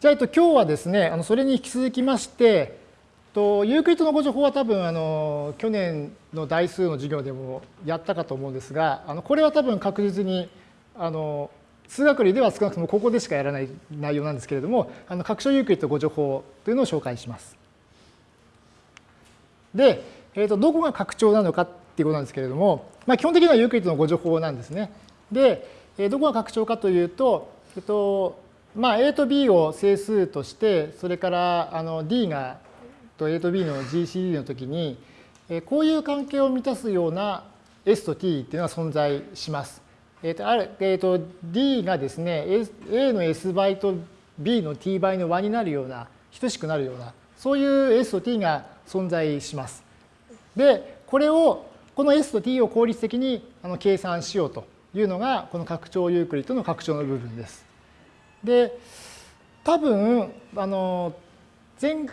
じゃあ、えっと、今日はですね、あのそれに引き続きまして、とユークリッドの互除法は多分あの去年の代数の授業でもやったかと思うんですが、あのこれは多分確実にあの数学類では少なくともここでしかやらない内容なんですけれども、あの拡張ユークリッド互除法というのを紹介します。で、えー、とどこが拡張なのかっていうことなんですけれども、まあ、基本的にはユークリッドの互除法なんですね。で、どこが拡張かというと、えっと、まあ、A と B を整数として、それからあの D がと A と B の GCD の時に、こういう関係を満たすような S と T っていうのは存在します。えっとあるえっと D がですね、A の S 倍と B の T 倍の和になるような、等しくなるような、そういう S と T が存在します。で、これを、この S と T を効率的に計算しようというのが、この拡張ユークリッドの拡張の部分です。で、多分、あの、前、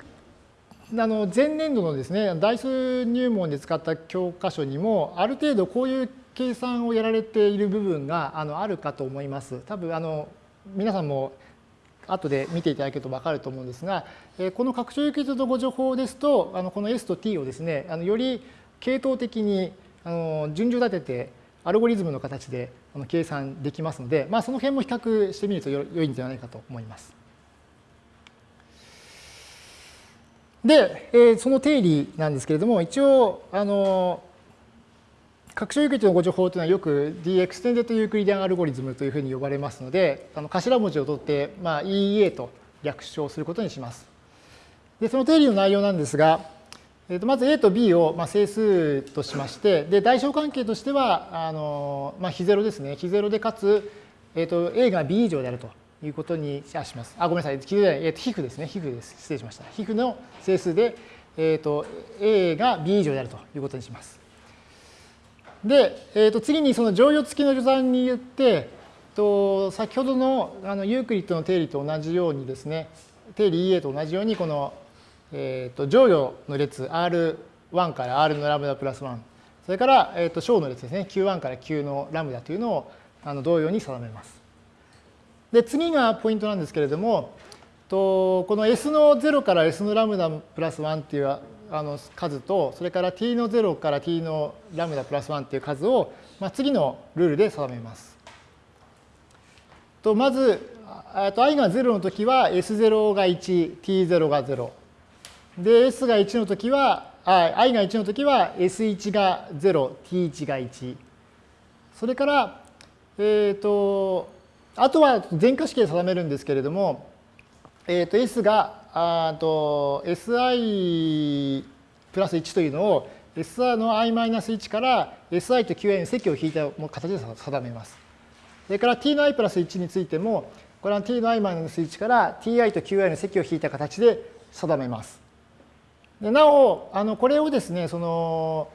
あの前年度のですね、代数入門で使った教科書にも、ある程度こういう計算をやられている部分があのあるかと思います。多分、あの、皆さんも後で見ていただけると分かると思うんですが、この拡張ユークリッドの互除法ですと、あのこの S と T をですね、あのより系統的にあの順序立てて、アルゴリズムの形で計算できますので、まあ、その辺も比較してみると良いんじゃないかと思います。で、えその定理なんですけれども、一応、あの、拡張ユークリッドの互除法というのはよく D エクステンデッドユークリディアンアルゴリズムというふうに呼ばれますので、あの頭文字を取って、まあ、EEA と略称することにします。で、その定理の内容なんですが、えー、とまず A と B をまあ整数としまして、で、代償関係としては、あのまあ、非ゼロですね。非ゼロでかつ、えー、と A が B 以上であるということにします。あ、ごめんなさい。非ゼロえー、と皮膚ですね。皮膚です。失礼しました。皮膚の整数で、えー、と A が B 以上であるということにします。で、えー、と次にその乗用付きの序算によって、と先ほどのあのユークリッドの定理と同じようにですね、定理 EA と同じようにこのえーと、乗与の列 R1 から R のラムダプラス1、それから、えーと、小の列ですね、Q1 から Q のラムダというのをあの同様に定めます。で、次がポイントなんですけれども、とこの S の0から S のラムダプラス1っていうあの数と、それから t の0から t のラムダプラス1っていう数を、まあ、次のルールで定めます。とまず、と i が0の時は S0 が1、t0 が0。で、S が1のときは、i が1のときは S1 が0、T1 が1。それから、えっ、ー、と、あとは全化式で定めるんですけれども、えっ、ー、と、S が、あと、SI プラス1というのを SR の i-1 から SI と QI に積を引いた形で定めます。それから t の i プラス1についても、これは t の i-1 から ti と qi の積を引いた形で定めます。でなおあのこれをですねその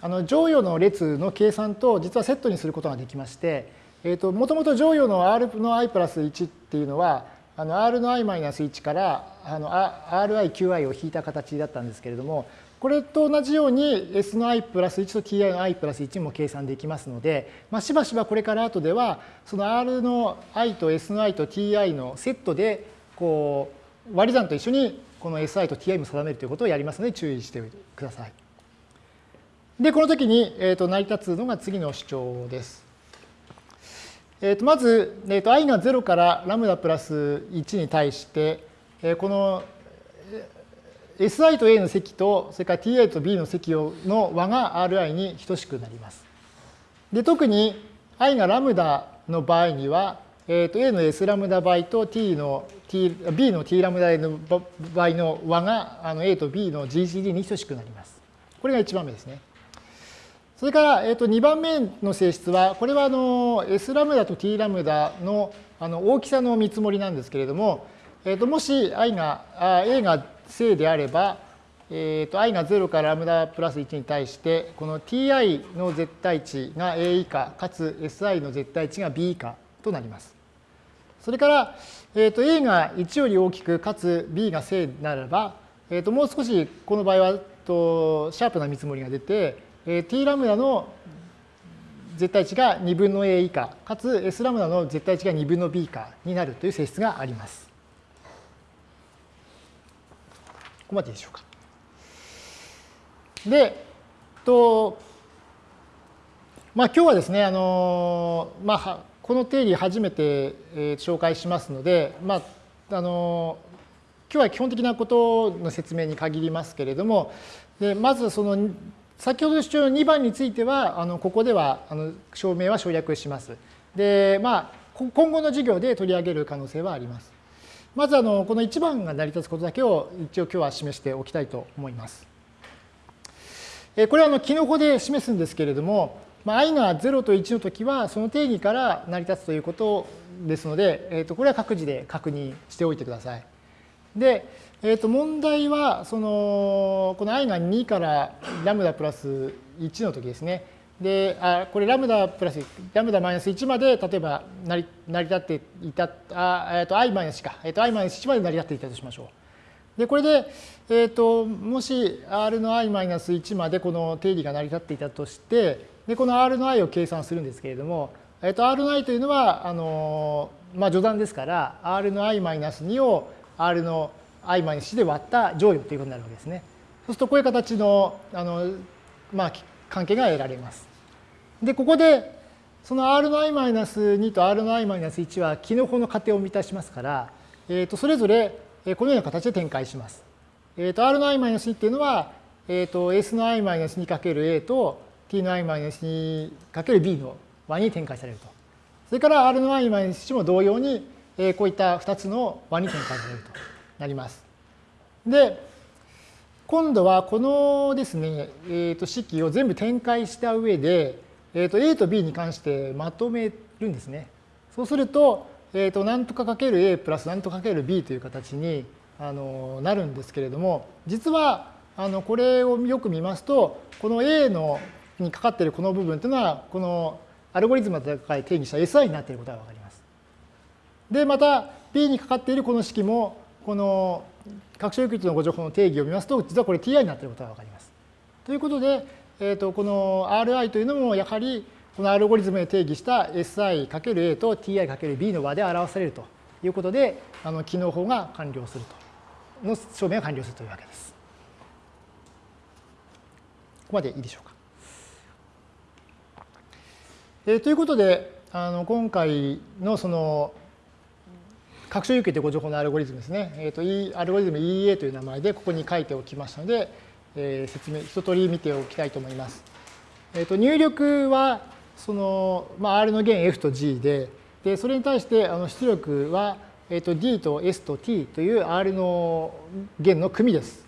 あの乗与の列の計算と実はセットにすることができまして、えーと、もともと乗与の r の i プラス1っていうのはあの r の i マイナス1からあの riqi を引いた形だったんですけれどもこれと同じように s の i プラス1と ti の i プラス1も計算できますので、まあ、しばしばこれから後ではその r の i と s の i と ti のセットでこう割り算と一緒にこの SI と TI も定めるということをやりますので注意してください。で、この時に、えー、と成り立つのが次の主張です。えー、とまず、えー、と i が0からラムダプラス1に対して、えー、この SI と A の積と、それから TI と B の積の和が Ri に等しくなります。で、特に i がラムダの場合には、えー、と A の S ラムダ倍と T の T、B の T ラムダの倍の和があの A と B の GCD に等しくなります。これが1番目ですね。それから、えー、と2番目の性質は、これはあの S ラムダと T ラムダのあの大きさの見積もりなんですけれども、えー、ともし i があ A が正であれば、えー、と i が0からラムダプラス1に対して、この ti の絶対値が a 以下、かつ si の絶対値が b 以下となります。それから、えー、と A が1より大きく、かつ B が正ならば、えー、ともう少しこの場合はとシャープな見積もりが出て、えー、T ラムダの絶対値が2分の A 以下、かつ S ラムダの絶対値が2分の B 以下になるという性質があります。ここまででしょうか。で、とまあ、今日はですね、あのまあ、この定理初めて、え紹介しますので、まあ、あの今日は基本的なことの説明に限りますけれども、でまずその先ほど主張の2番については、あのここではあの証明は省略します。で、まあ、今後の授業で取り上げる可能性はあります。まずあのこの1番が成り立つことだけを一応今日は示しておきたいと思います。これはあのキノコで示すんですけれども、まあ、i が0と1の時はその定義から成り立つということですので、えー、とこれは各自で確認しておいてください。で、えー、と問題はそのこの i が2からラムダプラス1の時ですね。で、あこれラムダプラス、ラムダマイナス1まで例えば成り成り立っていた、あえっ、ー、と i マイナスか、えっ、ー、と i マイナス1まで成り立っていたとしましょう。で、これで、え、ー、と、もし r の i マイナス1までこの定理が成り立っていたとして、で、この r の i を計算するんですけれども、えっ、と、r の i というのは、あの、まあ、序断ですから、r の i マイナス2を r の i マイナス1で割った乗与ということになるわけですね。そうすると、こういう形の、あの、まあ、関係が得られます。で、ここで、その r の i-2 と r の i-1 はキノコの仮定を満たしますから、えー、とそれぞれこのような形で展開します。えー、と r の i-2 っていうのは、えー、と s の i-2×a と t の i-2×b の和に展開されると。それから r の i-1 も同様に、えー、こういった2つの和に展開されるとなります。で、今度はこのですね、えー、と式を全部展開した上で、えー、と A と B に関してまとめるんですね。そうすると、えー、と何とかかける A プラス何とかかける B という形にあのなるんですけれども、実はあのこれをよく見ますと、この A のにかかっているこの部分というのは、このアルゴリズムの戦い定義した SI になっていることがわかります。で、また B にかかっているこの式も、この拡張域のご情報の定義を見ますと、実はこれ TI になっていることがわかります。ということで、えー、とこの Ri というのもやはりこのアルゴリズムで定義した Si×A と Ti×B の和で表されるということで、あの機能法が完了すると、の証明が完了するというわけです。ここまでいいでしょうか。えー、ということで、あの今回のその拡張有形というご情報のアルゴリズムですね、えーと、E、アルゴリズム EA という名前でここに書いておきましたので、えー、説明、一通り見ておきたいと思います。えー、と入力は、その、まあ、R の弦 F と G で、でそれに対してあの出力は、えー、と D と S と T という R の弦の組です。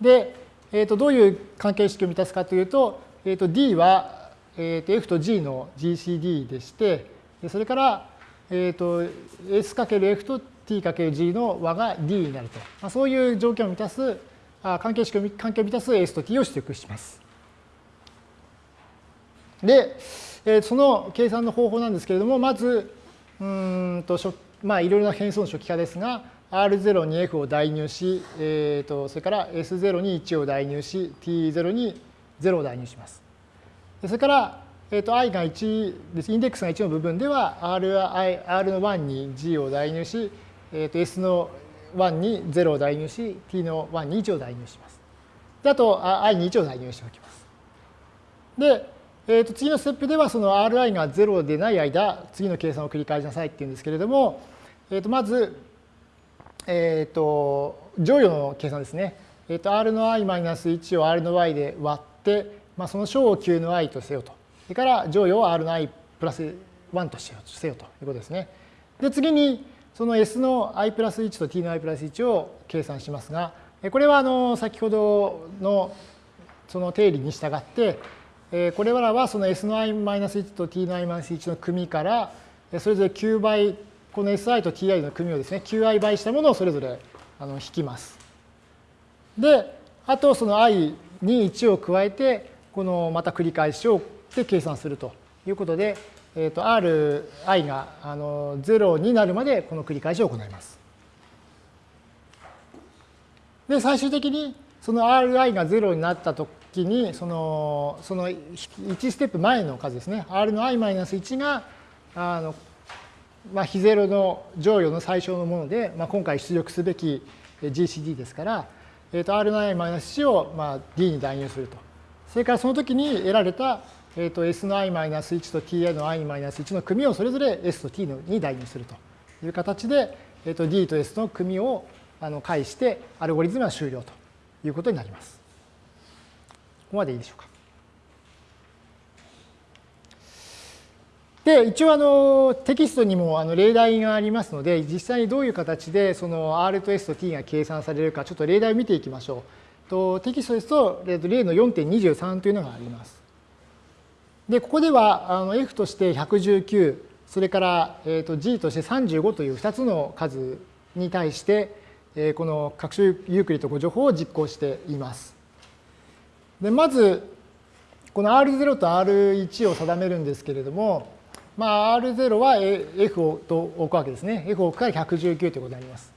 で、えー、とどういう関係式を満たすかというと、えー、と D は、えー、と F と G の GCD でして、それから、えー、と S×F と T×G の和が D になると、まあ、そういう条件を満たすあ関係式を関係を満たす S と T を出力します。で、えその計算の方法なんですけれども、まず、うんとまあ、いろいろな変数の初期化ですが、R0 に F を代入し、えー、とそれから S0 に1を代入し、T0 に0を代入します。それから、えー、と i が1です、インデックスが1の部分では R, R の1に G を代入し、えー、と S の1に0を代入し、t の1に1を代入します。であと、i に1を代入しておきます。で、えー、と次のステップでは、その ri が0でない間、次の計算を繰り返しなさいっていうんですけれども、えー、とまず、えっ、ー、と、乗与の計算ですね。えっ、ー、と、r の i-1 を r の y で割って、まあ、その小を q の i とせよと。それから乗与を r の i プラス1とせよということですね。で、次に、その S の i プラス1と t の i プラス1を計算しますが、これはあの先ほどのその定理に従って、これらはその S の i-1 と t の i-1 の組から、それぞれ9倍、この Si と Ti の組をですね、9i 倍したものをそれぞれあの引きます。で、あとその i に1を加えて、このまた繰り返しをで計算するということで、えーと、Ri があの0になるまでこの繰り返しを行います。で、最終的にその Ri が0になったときに、そのその1ステップ前の数ですね、R の i-1 があの、まあ、非ゼロの乗与の最小のもので、まあ、今回出力すべき GCD ですから、えー、と R の i-1 を、まあ、D に代入すると。それからその時に得られた、えー、と S の i-1 と Ti の i-1 の組をそれぞれ S と T に代入するという形で、えー、と D と S の組をあの介してアルゴリズムは終了ということになります。ここまでいいでしょうか。で、一応あのテキストにもあの例題がありますので、実際にどういう形でその R と S と T が計算されるか、ちょっと例題を見ていきましょう。とテキストですと、例の4.23というのがあります。で、ここではあの F として119、それからえと G として35という2つの数に対して、えこの各種ユークリッド誤助法を実行しています。でまず、この R0 と R1 を定めるんですけれども、まあ、R0 は F をと置くわけですね。F を置くから119ということになります。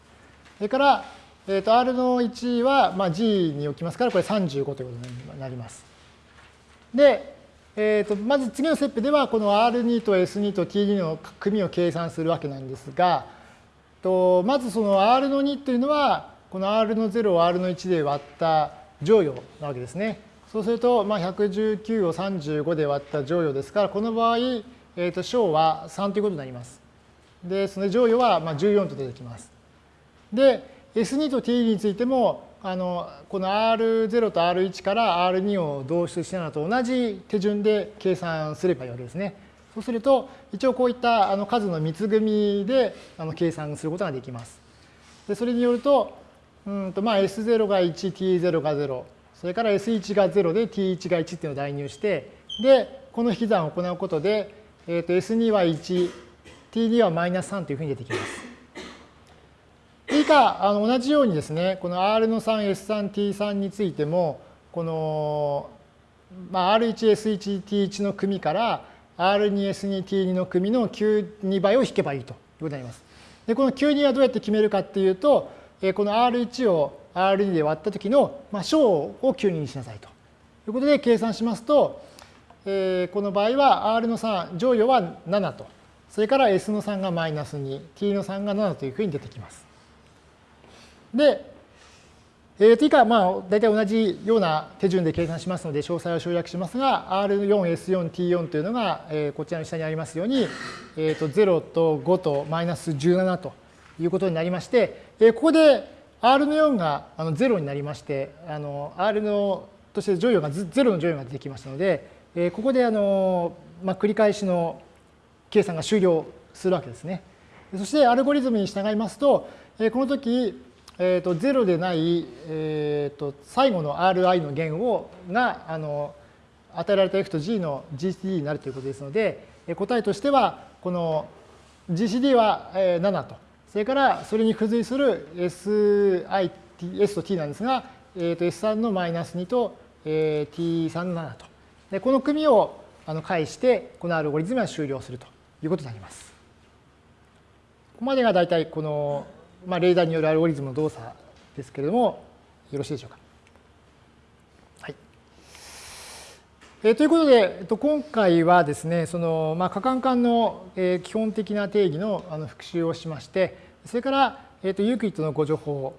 それから、えー、と R の1は、まあ、G に置きますから、これ35ということになります。で、えー、とまず次のステップでは、この R2 と S2 と T2 の組を計算するわけなんですが、とまずその R の2というのは、この R の0を R の1で割った乗与なわけですね。そうすると、まあ、119を35で割った乗与ですから、この場合、えー、と小は3ということになります。で、その乗与はまあ14と出てきます。で、S2 と T についても、あのこの R0 と R1 から R2 を導出したのと同じ手順で計算すればいいわけですね。そうすると、一応こういったあの数の密組みであの計算することができます。でそれによると、うんとまあ S0 が1、T0 が0、それから S1 が0で T1 が1っていうのを代入して、で、この引き算を行うことで、えー、と S2 は1、T2 はマイナス3というふうに出てきます。以下、あの同じようにですね、この R の3、S3、T3 についても、この、まあ、R1、S1、T1 の組から R2、S2、T2 の組の9、倍を引けばいいということになります。で、この9、はどうやって決めるかっていうと、この R1 を R2 で割った時の、まあ、小を9にしなさいということで計算しますと、えー、この場合は R の3、乗与は7と、それから S の3がマイナス2、T の3が7というふうに出てきます。で、えー、と以下、まあ、大体同じような手順で計算しますので、詳細を省略しますが、R4、S4、T4 というのが、えー、こちらの下にありますように、えー、と0と5とマイナス17ということになりまして、えー、ここで R の4があの0になりまして、あの R のとして乗与が0の乗与が出てきましたので、えここであの、まあ、繰り返しの計算が終了するわけですね。そしてアルゴリズムに従いますと、えこの時、えー、と0でない、えー、と最後の Ri の弦をがあの与えられた F と G の GCD になるということですので、答えとしては、この GCD は7と、それからそれに付随する SI、S と T なんですが、えー、と S3 のマイナス2と T3 の7と。でこの組をあの返して、このアルゴリズムは終了するということになります。ここまでが大体この、まあ、レーダーによるアルゴリズムの動作ですけれども、よろしいでしょうか？はい。えー、ということで、えっと、今回はですね、その、まあ、可換換の、えー、基本的な定義のあの復習をしまして、それから、えー、とユークリッドの誤助法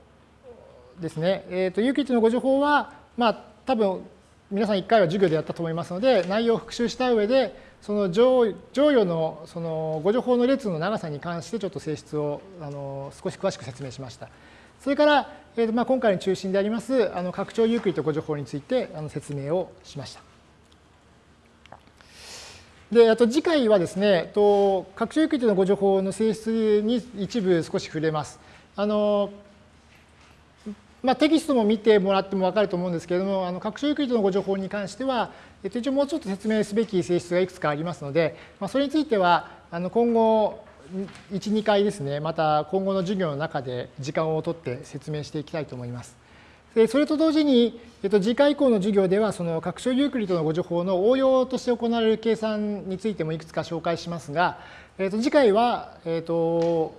ですね。えー、とユークリッドの誤助法は、まあ、多分皆さん1回は授業でやったと思いますので、内容を復習した上で、その乗与のその誤助法の列の長さに関してちょっと性質をあの少し詳しく説明しました。それから、えーまあ、今回の中心でありますあの拡張ユークリッド互除法についてあの説明をしました。で、あと次回はですね、と拡張ユークリッドの互除法の性質に一部少し触れます。あのまあ、テキストも見てもらっても分かると思うんですけれども、あの拡張ユークリッドの互除法に関しては、えっと、一応もうちょっと説明すべき性質がいくつかありますので、まあ、それについては、あの今後、1、2回ですね、また今後の授業の中で時間をとって説明していきたいと思います。でそれと同時に、えっと、次回以降の授業では、その拡張ユークリッドのご情報の応用として行われる計算についてもいくつか紹介しますが、えっと、次回は、えっと、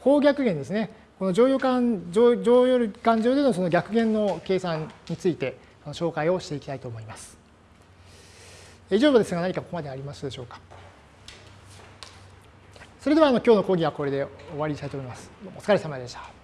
方逆弦ですね。この乗用感乗乗用感情でのその逆減の計算について紹介をしていきたいと思います。以上ですが何かここまでありますでしょうか？それではあの今日の講義はこれで終わりにしたいと思います。お疲れ様でした。